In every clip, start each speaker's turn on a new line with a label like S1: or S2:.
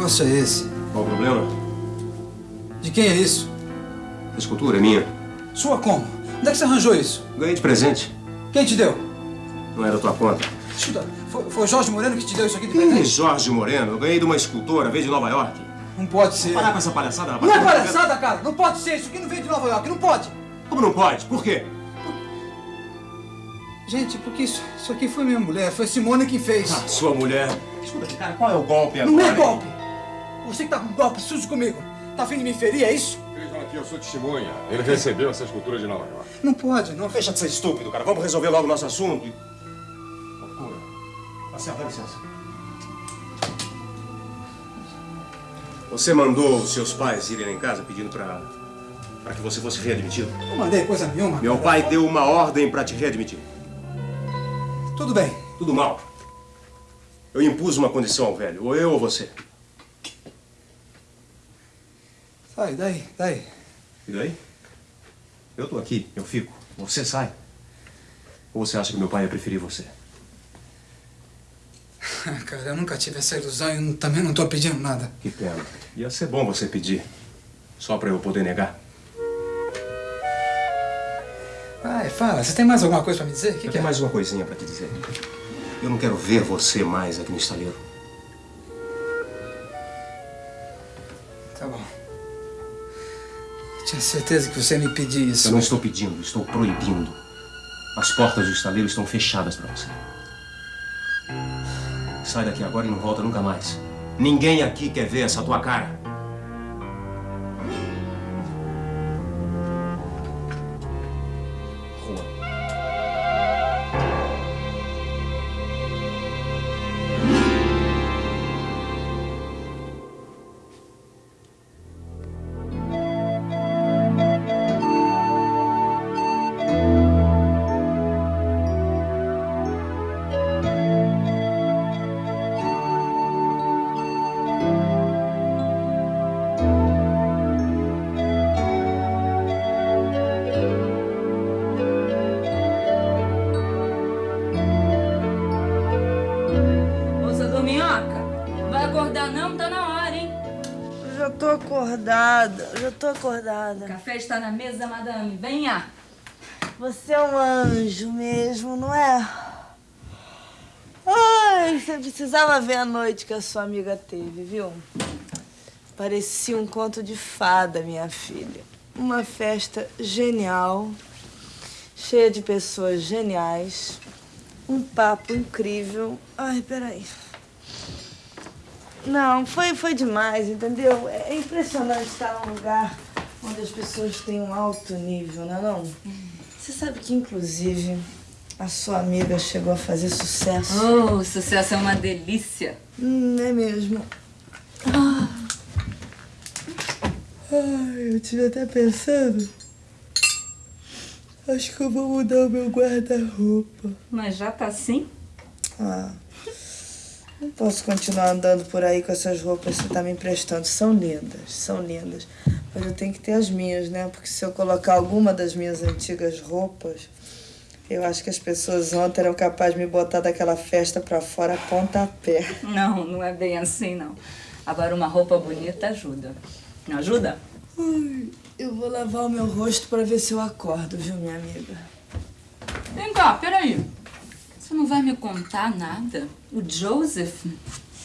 S1: negócio é esse?
S2: Qual o problema?
S1: De quem é isso?
S2: A escultura é minha.
S1: Sua como? Onde é que você arranjou isso?
S2: Ganhei de presente.
S1: Quem te deu?
S2: Não é da tua conta.
S1: Escuta, foi, foi Jorge Moreno que te deu isso aqui de
S2: Ih,
S1: presente?
S2: Jorge Moreno. Eu ganhei de uma escultora, veio de Nova York.
S1: Não pode ser.
S2: Parar com essa palhaçada, rapaz.
S1: Não é palhaçada, cara! Não pode ser! Isso aqui não veio de Nova York, não pode!
S2: Como não pode? Por quê?
S1: Gente, porque isso, isso aqui foi minha mulher, foi Simone que fez.
S2: Ah, sua mulher. Escuta aqui, cara, qual é o golpe agora?
S1: não é golpe! Você que tá com golpe sujo comigo. Tá afim de me ferir, é isso?
S3: Vejam aqui, eu sou testemunha. Ele recebeu essa escultura de Nova York.
S1: Não pode, não.
S2: Deixa de ser estúpido, cara. Vamos resolver logo o nosso assunto. e- Loucura. Marcelo, dá licença. Você mandou os seus pais irem lá em casa pedindo pra, pra que você fosse readmitido?
S1: Não mandei coisa nenhuma.
S2: Meu
S1: cara.
S2: pai deu uma ordem pra te readmitir.
S1: Tudo bem.
S2: Tudo mal. Eu impus uma condição ao velho, ou eu ou você.
S1: Sai, daí, daí.
S2: E daí? Eu tô aqui, eu fico. Você sai. Ou você acha que meu pai ia preferir você?
S1: Cara, eu nunca tive essa ilusão e também não tô pedindo nada.
S2: Que pena. Ia ser bom você pedir. Só pra eu poder negar.
S1: Vai, fala. Você tem mais alguma coisa pra me dizer? Que,
S2: eu
S1: que é?
S2: tenho mais uma coisinha pra te dizer. Eu não quero ver você mais aqui no estaleiro.
S1: Tinha certeza que você me pedir isso.
S2: Eu não estou pedindo, estou proibindo. As portas do estaleiro estão fechadas pra você. Sai daqui agora e não volta nunca mais. Ninguém aqui quer ver essa tua cara.
S4: Vai acordar não? Tá na hora, hein?
S5: Eu já tô acordada, eu já tô acordada.
S4: O café está na mesa, madame. Venha.
S5: Você é um anjo mesmo, não é? Ai, você precisava ver a noite que a sua amiga teve, viu? Parecia um conto de fada, minha filha. Uma festa genial, cheia de pessoas geniais, um papo incrível. Ai, peraí. Não, foi, foi demais, entendeu? É impressionante estar num lugar onde as pessoas têm um alto nível, não é não? Você sabe que, inclusive, a sua amiga chegou a fazer sucesso.
S4: Oh, sucesso é uma delícia.
S5: Hum, é mesmo. Ah. Ai, eu tive até pensando. Acho que eu vou mudar o meu guarda-roupa.
S4: Mas já tá assim?
S5: Ah. Não posso continuar andando por aí com essas roupas que você tá me emprestando. São lindas, são lindas. Mas eu tenho que ter as minhas, né? Porque se eu colocar alguma das minhas antigas roupas, eu acho que as pessoas ontem eram capazes de me botar daquela festa pra fora a pontapé.
S4: Não, não é bem assim, não. Agora, uma roupa bonita ajuda. Não ajuda?
S5: Ai, eu vou lavar o meu rosto pra ver se eu acordo, viu, minha amiga?
S4: Vem cá, peraí. Você não vai me contar nada? O Joseph?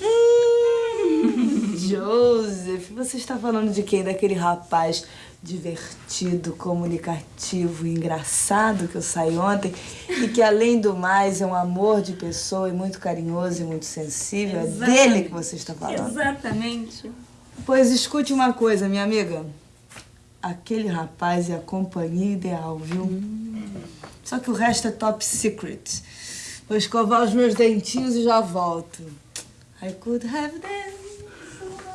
S5: Joseph, você está falando de quem? Daquele rapaz divertido, comunicativo engraçado que eu saí ontem e que, além do mais, é um amor de pessoa e muito carinhoso e muito sensível. É
S4: Exatamente.
S5: dele que você está falando.
S4: Exatamente.
S5: Pois escute uma coisa, minha amiga. Aquele rapaz é a companhia ideal, viu? Só que o resto é top secret. Vou escovar os meus dentinhos e já volto. I could have danced